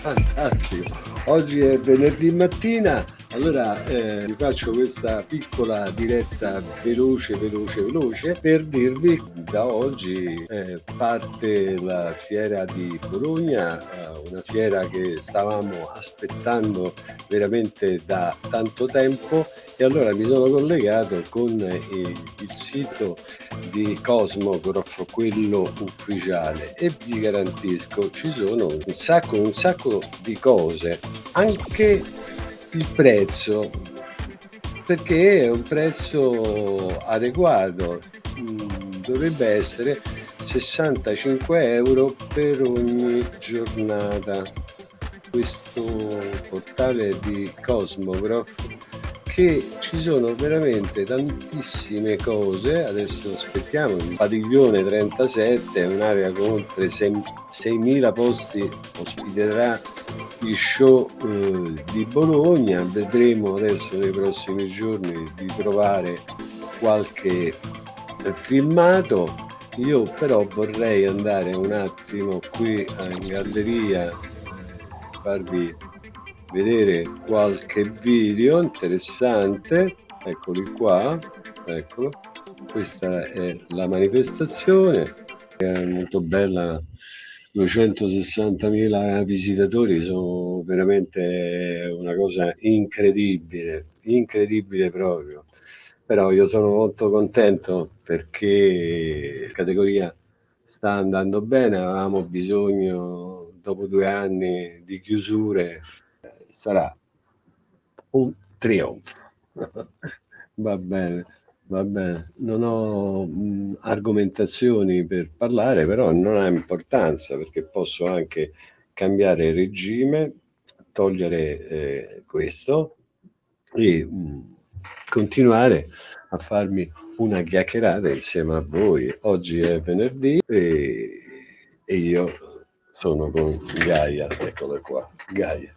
Fantastico. Oggi è venerdì mattina, allora eh, vi faccio questa piccola diretta veloce, veloce, veloce per dirvi da oggi eh, parte la fiera di Bologna, eh, una fiera che stavamo aspettando veramente da tanto tempo. E allora mi sono collegato con il, il sito di Cosmograph, quello ufficiale. E vi garantisco ci sono un sacco, un sacco di cose, anche il prezzo perché è un prezzo adeguato. Mm, dovrebbe essere 65 euro per ogni giornata. Questo portale di Cosmograph che ci sono veramente tantissime cose. Adesso aspettiamo il padiglione 37 è un'area con oltre 6.000 posti ospiterà gli show eh, di Bologna. Vedremo adesso nei prossimi giorni di trovare qualche eh, filmato. Io però vorrei andare un attimo qui in galleria eh, farvi vedere qualche video interessante. Eccoli qua eccolo questa è la manifestazione è molto bella 260.000 visitatori sono veramente una cosa incredibile incredibile proprio però io sono molto contento perché la categoria sta andando bene avevamo bisogno dopo due anni di chiusure sarà un trionfo. va bene, va bene. Non ho mh, argomentazioni per parlare, però non ha importanza perché posso anche cambiare regime, togliere eh, questo e mh, continuare a farmi una chiacchierata insieme a voi. Oggi è venerdì e, e io sono con Gaia, eccola qua, Gaia.